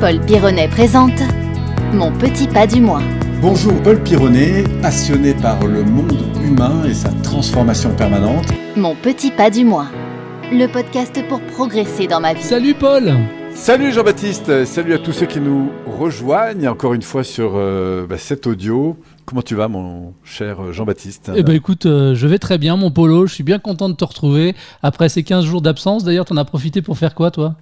Paul Pironnet présente Mon petit pas du mois. Bonjour Paul Pironnet, passionné par le monde humain et sa transformation permanente. Mon petit pas du mois. Le podcast pour progresser dans ma vie. Salut Paul Salut Jean-Baptiste, salut à tous ceux qui nous rejoignent encore une fois sur euh, bah, cet audio. Comment tu vas mon cher Jean-Baptiste? Eh ben écoute, euh, je vais très bien mon Polo, je suis bien content de te retrouver après ces 15 jours d'absence. D'ailleurs, t'en as profité pour faire quoi toi?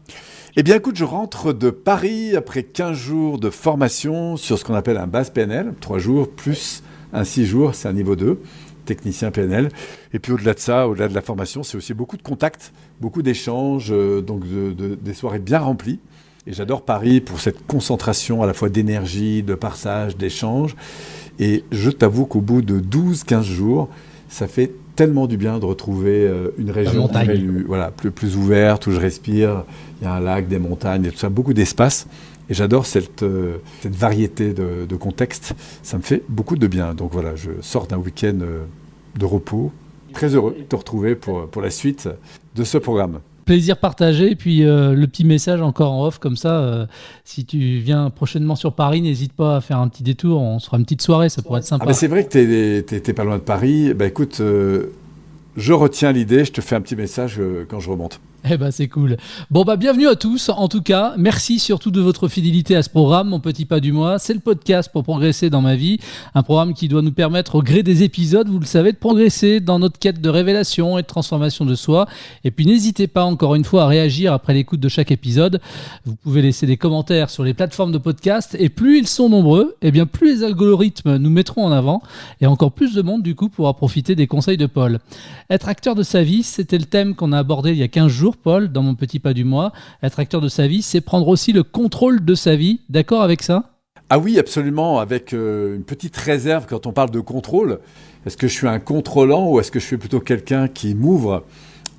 Eh bien écoute, je rentre de Paris après 15 jours de formation sur ce qu'on appelle un base PNL, 3 jours plus un 6 jours, c'est un niveau 2 technicien PNL. Et puis au-delà de ça, au-delà de la formation, c'est aussi beaucoup de contacts, beaucoup d'échanges, euh, donc de, de, des soirées bien remplies. Et j'adore Paris pour cette concentration à la fois d'énergie, de partage, d'échange. Et je t'avoue qu'au bout de 12-15 jours, ça fait tellement du bien de retrouver euh, une région plus, voilà, plus, plus ouverte, où je respire. Il y a un lac, des montagnes et tout ça, beaucoup d'espace. Et j'adore cette, euh, cette variété de, de contextes. Ça me fait beaucoup de bien. Donc voilà, je sors d'un week-end euh, de repos. Très heureux de te retrouver pour, pour la suite de ce programme plaisir partagé. Et puis euh, le petit message encore en off, comme ça, euh, si tu viens prochainement sur Paris, n'hésite pas à faire un petit détour. On se fera une petite soirée, ça pourrait être sympa. Ah c'est vrai que tu n'es pas loin de Paris. Bah écoute, euh, je retiens l'idée. Je te fais un petit message quand je remonte. Eh ben c'est cool. Bon bah bienvenue à tous. En tout cas, merci surtout de votre fidélité à ce programme, mon petit pas du mois. C'est le podcast pour progresser dans ma vie, un programme qui doit nous permettre au gré des épisodes, vous le savez, de progresser dans notre quête de révélation et de transformation de soi. Et puis n'hésitez pas encore une fois à réagir après l'écoute de chaque épisode. Vous pouvez laisser des commentaires sur les plateformes de podcast et plus ils sont nombreux, et eh bien plus les algorithmes nous mettront en avant et encore plus de monde du coup pourra profiter des conseils de Paul. Être acteur de sa vie, c'était le thème qu'on a abordé il y a 15 jours Paul, dans mon petit pas du mois. Être acteur de sa vie, c'est prendre aussi le contrôle de sa vie. D'accord avec ça? Ah oui, absolument, avec euh, une petite réserve quand on parle de contrôle. Est-ce que je suis un contrôlant ou est-ce que je suis plutôt quelqu'un qui m'ouvre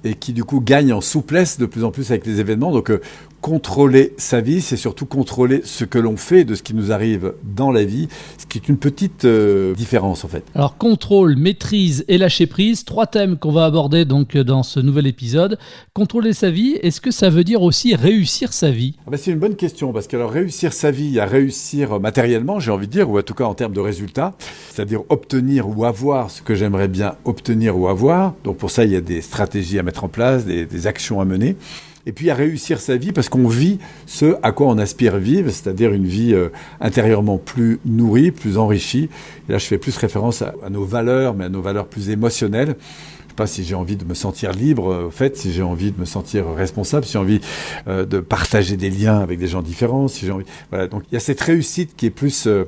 et qui du coup gagne en souplesse de plus en plus avec les événements? Euh, contrôler sa vie, c'est surtout contrôler ce que l'on fait de ce qui nous arrive dans la vie, ce qui est une petite euh, différence en fait. Alors contrôle, maîtrise et lâcher prise, trois thèmes qu'on va aborder donc dans ce nouvel épisode. Contrôler sa vie, est-ce que ça veut dire aussi réussir sa vie? Ah ben C'est une bonne question parce que alors réussir sa vie, à réussir matériellement, j'ai envie de dire, ou en tout cas en termes de résultats, c'est-à-dire obtenir ou avoir ce que j'aimerais bien obtenir ou avoir. Donc pour ça, il y a des stratégies à mettre en place, des, des actions à mener et puis à réussir sa vie parce qu'on vit ce à quoi on aspire vivre, c'est-à-dire une vie euh, intérieurement plus nourrie, plus enrichie. Et là, je fais plus référence à, nos valeurs, mais à nos valeurs plus émotionnelles. Je sais pas si j'ai envie de me sentir libre, euh, au fait, si j'ai envie de me sentir responsable, si j'ai envie euh, de partager des liens avec des gens différents. Voilà. Donc il y a cette réussite qui est plus, euh,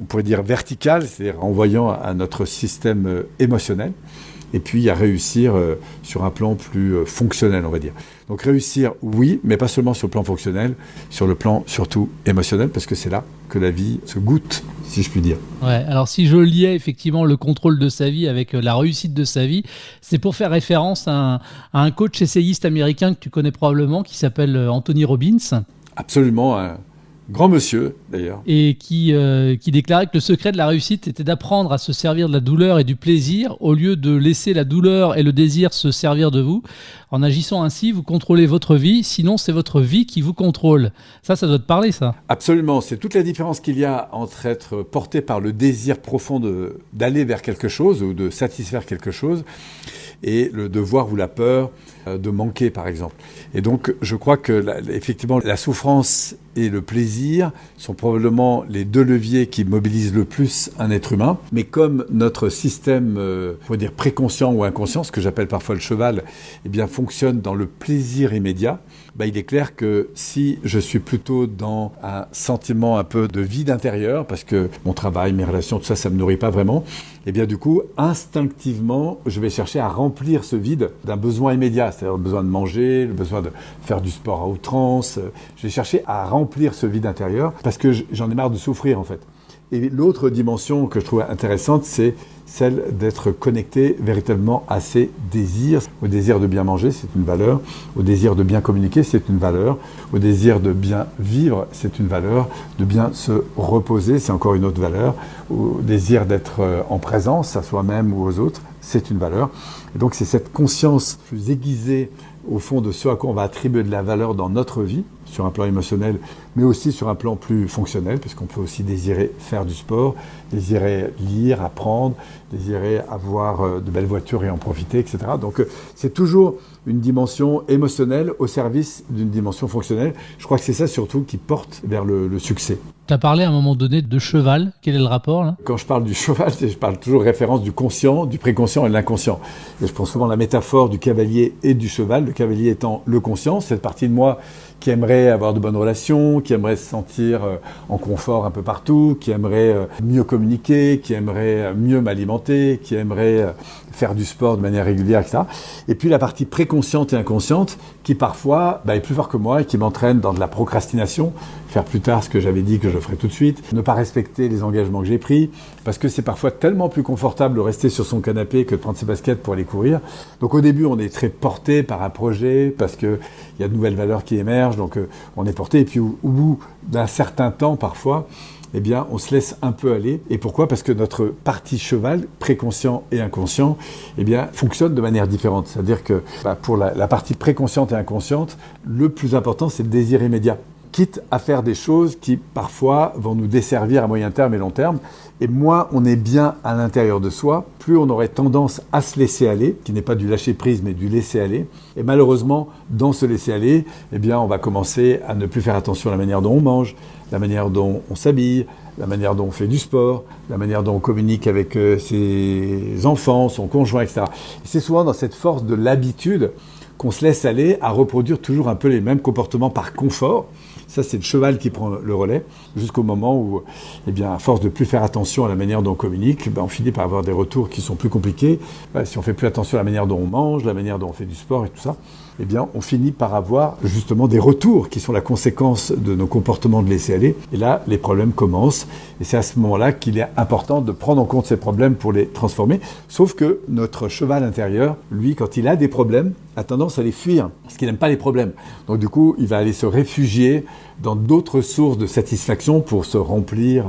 on pourrait dire verticale, c'est-à-dire en voyant à notre système euh, émotionnel et puis à réussir euh, sur un plan plus euh, fonctionnel, on va dire. Donc réussir, oui, mais pas seulement sur le plan fonctionnel, sur le plan surtout émotionnel, parce que c'est là que la vie se goûte, si je puis dire. Ouais, alors si je liais effectivement le contrôle de sa vie avec euh, la réussite de sa vie, c'est pour faire référence à un, à un, coach essayiste américain que tu connais probablement, qui s'appelle Anthony Robbins. Absolument. Hein grand monsieur d'ailleurs. Et qui, euh, qui déclarait que le secret de la réussite était d'apprendre à se servir de la douleur et du plaisir au lieu de laisser la douleur et le désir se servir de vous. En agissant ainsi, vous contrôlez votre vie, sinon c'est votre vie qui vous contrôle. Ça, ça doit te parler, ça. Absolument, c'est toute la différence qu'il y a entre être porté par le désir profond d'aller vers quelque chose ou de satisfaire quelque chose et le devoir ou la peur euh, de manquer, par exemple. Et donc, je crois que, effectivement, la souffrance et le plaisir sont probablement les deux leviers qui mobilisent le plus un être humain. Mais comme notre système, euh, faut dire préconscient ou inconscient, ce que j'appelle parfois le cheval, eh bien, fonctionne dans le plaisir immédiat, bah, il est clair que si je suis plutôt dans un sentiment un peu de vide intérieur, parce que mon travail, mes relations, tout ça, ça me nourrit pas vraiment, et eh bien du coup, instinctivement, je vais chercher à remplir ce vide d'un besoin immédiat, c'est-à-dire le besoin de manger, le besoin de faire du sport à outrance. Je vais chercher à remplir ce vide intérieur parce que j'en ai marre de souffrir en fait. Et l'autre dimension que je trouve intéressante, c'est celle d'être connecté véritablement à ses désirs. Au désir de bien manger, c'est une valeur. Au désir de bien communiquer, c'est une valeur. Au désir de bien vivre, c'est une valeur. De bien se reposer, c'est encore une autre valeur. Au désir d'être euh, en présence à soi-même ou aux autres, c'est une valeur. Et donc c'est cette conscience plus aiguisée au fond de ce à quoi on va attribuer de la valeur dans notre vie, sur un plan émotionnel, mais aussi sur un plan plus fonctionnel, puisqu'on peut aussi désirer faire du sport, désirer lire, apprendre, désirer avoir euh, de belles voitures et en profiter, etc. Donc euh, c'est toujours une dimension émotionnelle au service d'une dimension fonctionnelle. Je crois que c'est ça surtout qui porte vers le, le succès. Tu as parlé à un moment donné de cheval. Quel est le rapport là? Quand je parle du cheval, je parle toujours référence du conscient, du préconscient et de l'inconscient. Et je prends souvent la métaphore du cavalier et du cheval. Le cavalier étant le conscient, cette partie de moi qui aimerait avoir de bonnes relations, qui aimerait se sentir euh, en confort un peu partout, qui aimerait euh, mieux communiquer, qui aimerait euh, mieux m'alimenter, qui aimerait faire du sport de manière régulière, etc. Et puis la partie préconsciente et inconsciente qui parfois bah, est plus fort que moi et qui m'entraîne dans de la procrastination, faire plus tard ce que j'avais dit que je ferais tout de suite, ne pas respecter les engagements que j'ai pris, parce que c'est parfois tellement plus confortable de rester sur son canapé que de prendre ses baskets pour aller courir. Donc au début, on est très porté par un parce qu'il y a de nouvelles valeurs qui émergent, donc euh, on est porté, et puis au, bout d'un certain temps, parfois, eh bien, on se laisse un peu aller. Et pourquoi? Parce que notre partie cheval, préconscient et inconscient, eh fonctionne de manière différente. C'est-à-dire que bah, pour la partie préconsciente et inconsciente, le plus important, c'est le désir immédiat quitte à faire des choses qui parfois vont nous desservir à moyen terme et long terme. Et moins on est bien à l'intérieur de soi, plus on aurait tendance à se laisser aller, qui n'est pas du lâcher prise mais du laisser aller. Et malheureusement, dans ce laisser aller, eh bien, on va commencer à ne plus faire attention à la manière dont on mange, la manière dont on s'habille, la manière dont on fait du sport, la manière dont on communique avec euh, ses enfants, son conjoint, etc. Et c'est souvent dans cette force de l'habitude qu'on se laisse aller à reproduire toujours un peu les mêmes comportements par confort. Ça, c'est le cheval qui prend le relais, jusqu'au moment où, eh bien, à force de plus faire attention à la manière dont on communique, ben, on finit par avoir des retours qui sont plus compliqués. Si on fait plus attention à la manière dont on mange, la manière dont on fait du sport et tout ça, eh bien, on finit par avoir justement des retours qui sont la conséquence de nos comportements de laisser aller. Et là, les problèmes commencent. Et c'est à ce moment-là qu'il est important de prendre en compte ces problèmes pour les transformer. Sauf que notre cheval intérieur, lui, quand il a des problèmes, a tendance à les fuir, parce qu'il n'aime pas les problèmes. Donc du coup, il va aller se réfugier dans d'autres sources de satisfaction pour se remplir,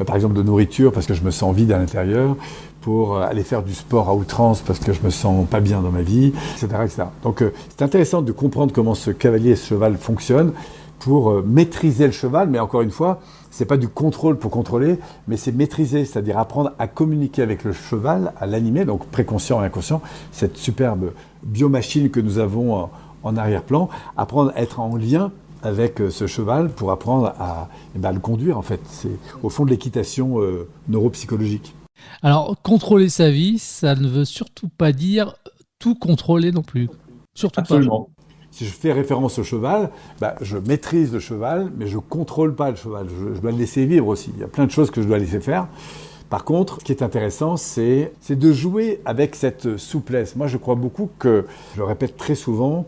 euh, par exemple de nourriture, parce que je me sens vide à l'intérieur, pour euh, aller faire du sport à outrance parce que je me sens pas bien dans ma vie, etc. etc. Donc euh, c'est intéressant de comprendre comment ce cavalier et ce cheval fonctionnent pour euh, maîtriser le cheval, mais encore une fois, c'est pas du contrôle pour contrôler, mais c'est maîtriser, c'est-à-dire apprendre à communiquer avec le cheval, à l'animer, donc préconscient et inconscient, cette superbe biomachine que nous avons en, arrière-plan, apprendre à être en lien avec ce cheval pour apprendre à, eh ben, le conduire en fait. C'est au fond de l'équitation neuropsychologique. Alors, contrôler sa vie, ça ne veut surtout pas dire tout contrôler non plus. Surtout Absolument. Pas. Si je fais référence au cheval, bah, je maîtrise le cheval, mais je ne contrôle pas le cheval. Je, je, dois le laisser vivre aussi. Il y a plein de choses que je dois laisser faire. Par contre, ce qui est intéressant, c'est de jouer avec cette souplesse. Moi, je crois beaucoup que, je le répète très souvent,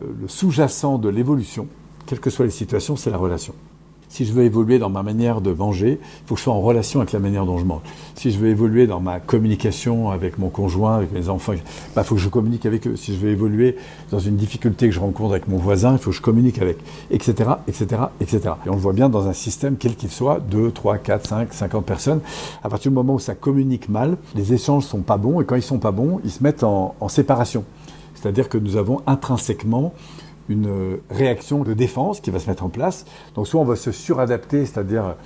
le sous-jacent de l'évolution, quelles que soient les situations, c'est la relation. Si je veux évoluer dans ma manière de manger, il faut que je sois en relation avec la manière dont je mange. Si je veux évoluer dans ma communication avec mon conjoint, avec mes enfants, il bah, faut que je communique avec eux. Si je veux évoluer dans une difficulté que je rencontre avec mon voisin, il faut que je communique avec, etc., etc., etc. Et on le voit bien dans un système, quel qu'il soit, 2, 3, 4, 5, 50 personnes. À partir du moment où ça communique mal, les échanges sont pas bons, et quand ils sont pas bons, ils se mettent en, en séparation. C'est-à-dire que nous avons intrinsèquement une réaction de défense qui va se mettre en place. Donc soit on va se suradapter, c'est-à-dire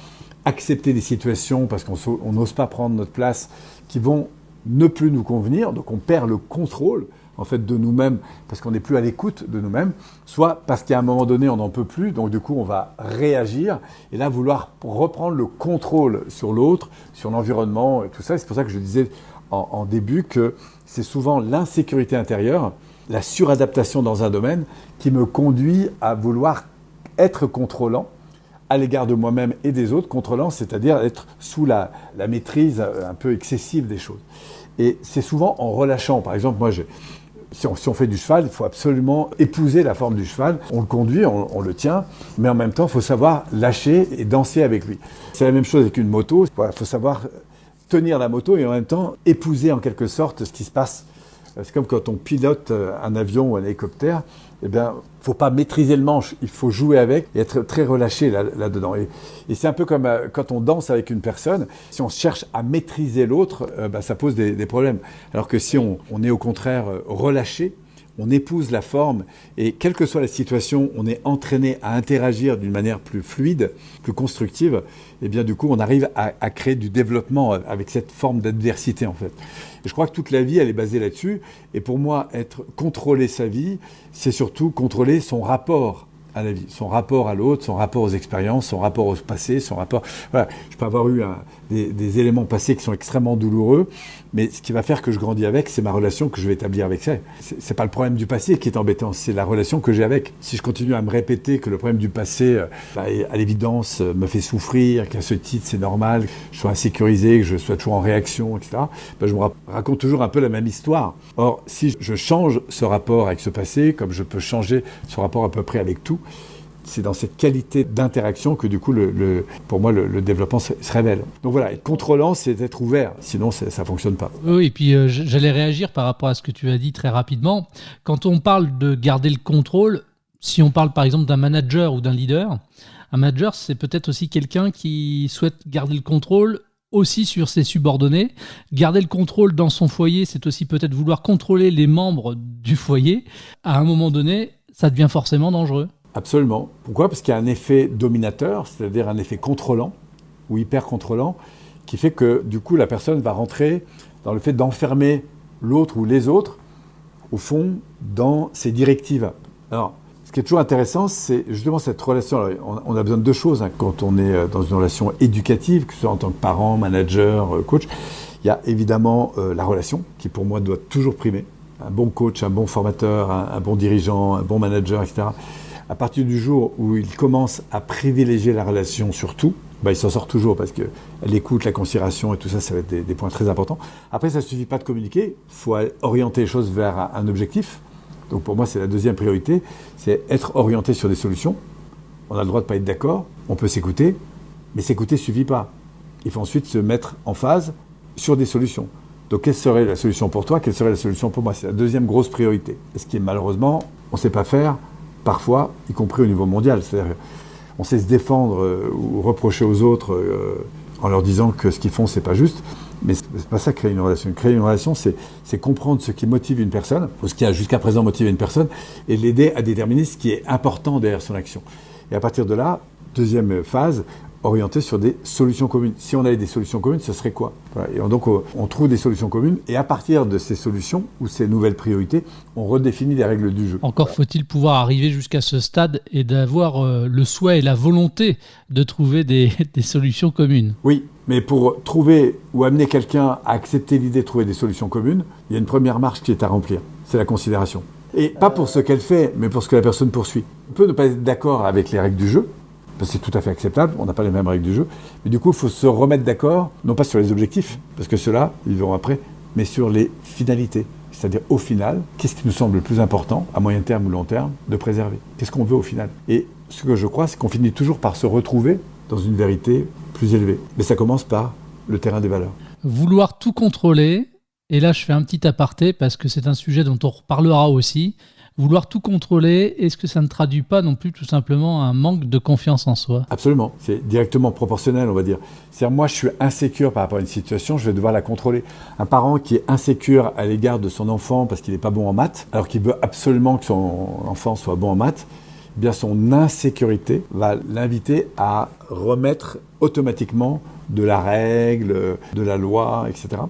accepter des situations parce qu'on n'ose pas prendre notre place qui vont ne plus nous convenir, donc on perd le contrôle en fait de nous-mêmes parce qu'on n'est plus à l'écoute de nous-mêmes, soit parce qu'à un moment donné on n'en peut plus, donc du coup on va réagir et là vouloir reprendre le contrôle sur l'autre, sur l'environnement et tout ça. C'est pour ça que je disais en début que c'est souvent l'insécurité intérieure la suradaptation dans un domaine qui me conduit à vouloir être contrôlant à l'égard de moi-même et des autres, contrôlant, c'est-à-dire être sous la, la, maîtrise un peu excessive des choses. Et c'est souvent en relâchant. Par exemple, moi, je, si, on, si, on, fait du cheval, il faut absolument épouser la forme du cheval. On le conduit, on, on le tient, mais en même temps, il faut savoir lâcher et danser avec lui. C'est la même chose avec une moto. Il faut savoir tenir la moto et en même temps épouser en quelque sorte ce qui se passe c'est comme quand on pilote un avion ou un hélicoptère, eh bien, faut pas maîtriser le manche, il faut jouer avec et être très relâché là-dedans. Là et, c'est un peu comme euh, quand on danse avec une personne, si on cherche à maîtriser l'autre, euh, bah, ça pose des, problèmes. Alors que si on, est au contraire euh, relâché, on épouse la forme et quelle que soit la situation, on est entraîné à interagir d'une manière plus fluide, plus constructive, et bien du coup on arrive à, créer du développement avec cette forme d'adversité en fait. Je crois que toute la vie elle est basée là-dessus. Et pour moi, être contrôler sa vie, c'est surtout contrôler son rapport à la vie, son rapport à l'autre, son rapport aux expériences, son rapport au passé, son rapport. Je peux avoir eu des, éléments passés qui sont extrêmement douloureux, mais ce qui va faire que je grandis avec, c'est ma relation que je vais établir avec ça. C'est pas le problème du passé qui est embêtant, c'est la relation que j'ai avec. Si je continue à me répéter que le problème du passé, euh, bah, à l'évidence, euh, me fait souffrir, qu'à ce titre c'est normal, que je sois insécurisé, que je sois toujours en réaction, etc. Bah, je me raconte toujours un peu la même histoire. Or, si je change ce rapport avec ce passé, comme je peux changer ce rapport à peu près avec tout, c'est dans cette qualité d'interaction que du coup, pour moi, le, développement se, révèle. Donc voilà, être contrôlant, c'est être ouvert, sinon ça ne fonctionne pas. Oui, et puis euh, j'allais réagir par rapport à ce que tu as dit très rapidement. Quand on parle de garder le contrôle, si on parle par exemple d'un manager ou d'un leader, un manager, c'est peut-être aussi quelqu'un qui souhaite garder le contrôle aussi sur ses subordonnés. Garder le contrôle dans son foyer, c'est aussi peut-être vouloir contrôler les membres du foyer. À un moment donné, ça devient forcément dangereux. Absolument. Pourquoi? Parce qu'il y a un effet dominateur, c'est-à-dire un effet contrôlant ou hyper contrôlant, qui fait que du coup la personne va rentrer dans le fait d'enfermer l'autre ou les autres, au fond, dans ses directives. Alors, ce qui est toujours intéressant, c'est justement cette relation. on, a besoin de deux choses hein, quand on est euh, dans une relation éducative, que ce soit en tant que parent, manager, euh, coach. Il y a évidemment euh, la relation, qui pour moi doit toujours primer. Un bon coach, un bon formateur, un bon dirigeant, un bon manager, etc à partir du jour où il commence à privilégier la relation sur tout, bah, il s'en sort toujours parce que l'écoute, la considération et tout ça, ça va être des, points très importants. Après, ça ne suffit pas de communiquer, il faut orienter les choses vers un objectif. Donc pour moi, c'est la deuxième priorité, c'est être orienté sur des solutions. On a le droit de ne pas être d'accord, on peut s'écouter, mais s'écouter ne suffit pas. Il faut ensuite se mettre en phase sur des solutions. Donc quelle serait la solution pour toi? Quelle serait la solution pour moi? C'est la deuxième grosse priorité. Ce qui est malheureusement, on ne sait pas faire parfois, y compris au niveau mondial. C'est-à-dire, on sait se défendre euh, ou reprocher aux autres euh, en leur disant que ce qu'ils font, c'est pas juste. Mais c'est pas ça créer une relation. Créer une relation, c'est comprendre ce qui motive une personne, ou ce qui a jusqu'à présent motivé une personne, et l'aider à déterminer ce qui est important derrière son action. Et à partir de là, deuxième phase, orienté sur des solutions communes. Si on avait des solutions communes, ce serait quoi? Et donc on trouve des solutions communes et à partir de ces solutions ou ces nouvelles priorités, on redéfinit les règles du jeu. Encore faut-il pouvoir arriver jusqu'à ce stade et d'avoir euh, le souhait et la volonté de trouver des, des solutions communes. Oui, mais pour trouver ou amener quelqu'un à accepter l'idée de trouver des solutions communes, il y a une première marche qui est à remplir, c'est la considération. Et pas pour ce qu'elle fait, mais pour ce que la personne poursuit. On peut ne pas être d'accord avec les règles du jeu, c'est tout à fait acceptable, on n'a pas les mêmes règles du jeu. Mais du coup, il faut se remettre d'accord, non pas sur les objectifs, parce que ceux-là, ils verront après, mais sur les finalités. C'est-à-dire, au final, qu'est-ce qui nous semble le plus important, à moyen terme ou long terme, de préserver? Qu'est-ce qu'on veut au final? Et ce que je crois, c'est qu'on finit toujours par se retrouver dans une vérité plus élevée. Mais ça commence par le terrain des valeurs. Vouloir tout contrôler, et là je fais un petit aparté parce que c'est un sujet dont on reparlera aussi, vouloir tout contrôler, est-ce que ça ne traduit pas non plus tout simplement un manque de confiance en soi? Absolument, c'est directement proportionnel, on va dire. C'est-à-dire, moi, je suis insécure par rapport à une situation, je vais devoir la contrôler. Un parent qui est insécure à l'égard de son enfant parce qu'il n'est pas bon en maths, alors qu'il veut absolument que son enfant soit bon en maths, eh bien son insécurité va l'inviter à remettre automatiquement de la règle, de la loi, etc.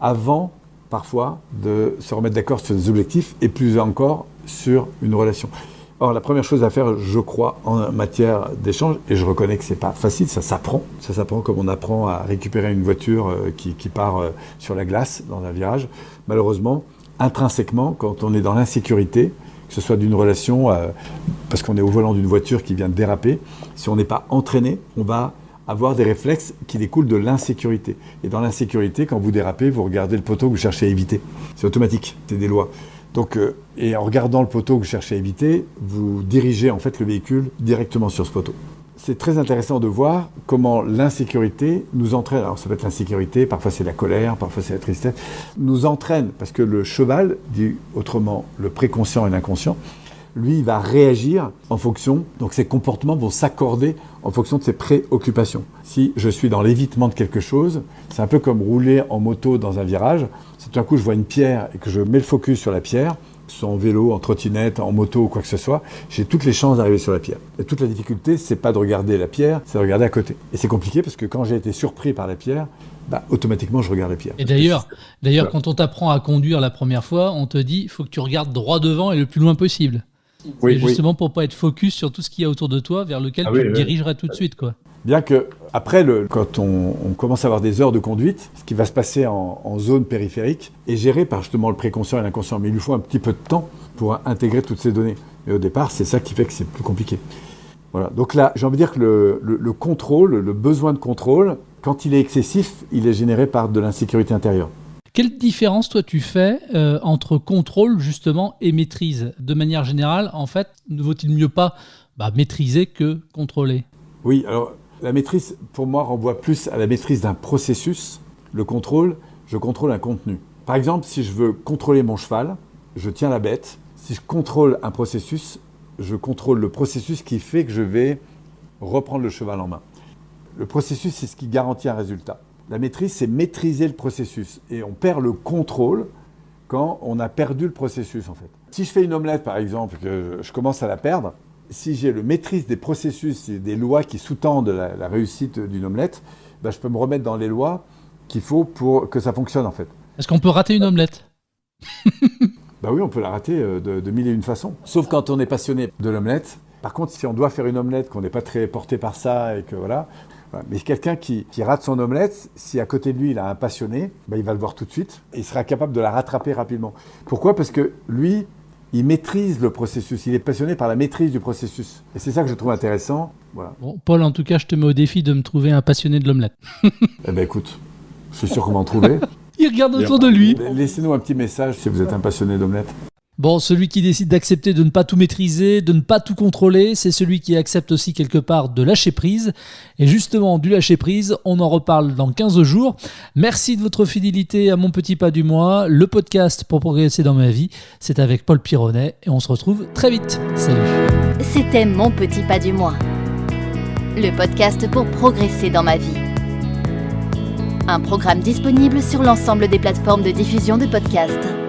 Avant parfois de se remettre d'accord sur des objectifs et plus encore sur une relation. Or, la première chose à faire, je crois, en matière d'échange, et je reconnais que c'est pas facile, ça s'apprend. Ça s'apprend comme on apprend à récupérer une voiture euh, qui, part euh, sur la glace dans un virage. Malheureusement, intrinsèquement, quand on est dans l'insécurité, que ce soit d'une relation, euh, parce qu'on est au volant d'une voiture qui vient de déraper, si on n'est pas entraîné, on va avoir des réflexes qui découlent de l'insécurité. Et dans l'insécurité, quand vous dérapez, vous regardez le poteau que vous cherchez à éviter. C'est automatique, c'est des lois. Donc, euh, et en regardant le poteau que vous cherchez à éviter, vous dirigez en fait le véhicule directement sur ce poteau. C'est très intéressant de voir comment l'insécurité nous entraîne. Alors ça peut être l'insécurité, parfois c'est la colère, parfois c'est la tristesse, nous entraîne parce que le cheval, dit autrement le préconscient et l'inconscient, lui, il va réagir en fonction, donc ses comportements vont s'accorder en fonction de ses préoccupations. Si je suis dans l'évitement de quelque chose, c'est un peu comme rouler en moto dans un virage. Si tout d'un coup je vois une pierre et que je mets le focus sur la pierre, soit en vélo, en trottinette, en moto ou quoi que ce soit, j'ai toutes les chances d'arriver sur la pierre. Et toute la difficulté, c'est pas de regarder la pierre, c'est de regarder à côté. Et c'est compliqué parce que quand j'ai été surpris par la pierre, bah, automatiquement je regarde la pierre. Et d'ailleurs, d'ailleurs, quand on t'apprend à conduire la première fois, on te dit, il faut que tu regardes droit devant et le plus loin possible. Oui, justement pour pas être focus sur tout ce qu'il y a autour de toi, vers lequel ah tu te dirigerais tout de suite, quoi. Bien que, après, le, quand on, commence à avoir des heures de conduite, ce qui va se passer en, zone périphérique est géré par justement le préconscient et l'inconscient. Mais il lui faut un petit peu de temps pour intégrer toutes ces données. Et au départ, c'est ça qui fait que c'est plus compliqué. Voilà. Donc là, j'ai envie de dire que le, contrôle, le besoin de contrôle, quand il est excessif, il est généré par de l'insécurité intérieure. Quelle différence, toi, tu fais euh, entre contrôle, justement, et maîtrise? De manière générale, en fait, ne vaut-il mieux pas bah, maîtriser que contrôler? Oui, alors la maîtrise, pour moi, renvoie plus à la maîtrise d'un processus. Le contrôle, je contrôle un contenu. Par exemple, si je veux contrôler mon cheval, je tiens la bête. Si je contrôle un processus, je contrôle le processus qui fait que je vais reprendre le cheval en main. Le processus, c'est ce qui garantit un résultat. La maîtrise, c'est maîtriser le processus. Et on perd le contrôle quand on a perdu le processus, en fait. Si je fais une omelette, par exemple, que je commence à la perdre, si j'ai le maîtrise des processus et des lois qui sous-tendent la, réussite d'une omelette, ben, je peux me remettre dans les lois qu'il faut pour que ça fonctionne, en fait. Est-ce qu'on peut rater une omelette? Bah oui, on peut la rater euh, de, de, mille et une façons. Sauf quand on est passionné de l'omelette. Par contre, si on doit faire une omelette, qu'on n'est pas très porté par ça et que voilà, mais quelqu'un qui, rate son omelette, si à côté de lui il a un passionné, ben, il va le voir tout de suite et il sera capable de la rattraper rapidement. Pourquoi? Parce que lui, il maîtrise le processus, il est passionné par la maîtrise du processus. Et c'est ça que je trouve intéressant. Voilà. Bon, Paul, en tout cas, je te mets au défi de me trouver un passionné de l'omelette. eh ben écoute, je suis sûr qu'on va en trouver. il regarde autour de lui. Laissez-nous un petit message si vous êtes un passionné d'omelette. Bon, celui qui décide d'accepter de ne pas tout maîtriser, de ne pas tout contrôler, c'est celui qui accepte aussi quelque part de lâcher prise. Et justement, du lâcher prise, on en reparle dans 15 jours. Merci de votre fidélité à Mon Petit Pas du Mois, le podcast pour progresser dans ma vie. C'est avec Paul Pironnet et on se retrouve très vite. Salut. C'était Mon Petit Pas du Mois, le podcast pour progresser dans ma vie. Un programme disponible sur l'ensemble des plateformes de diffusion de podcasts.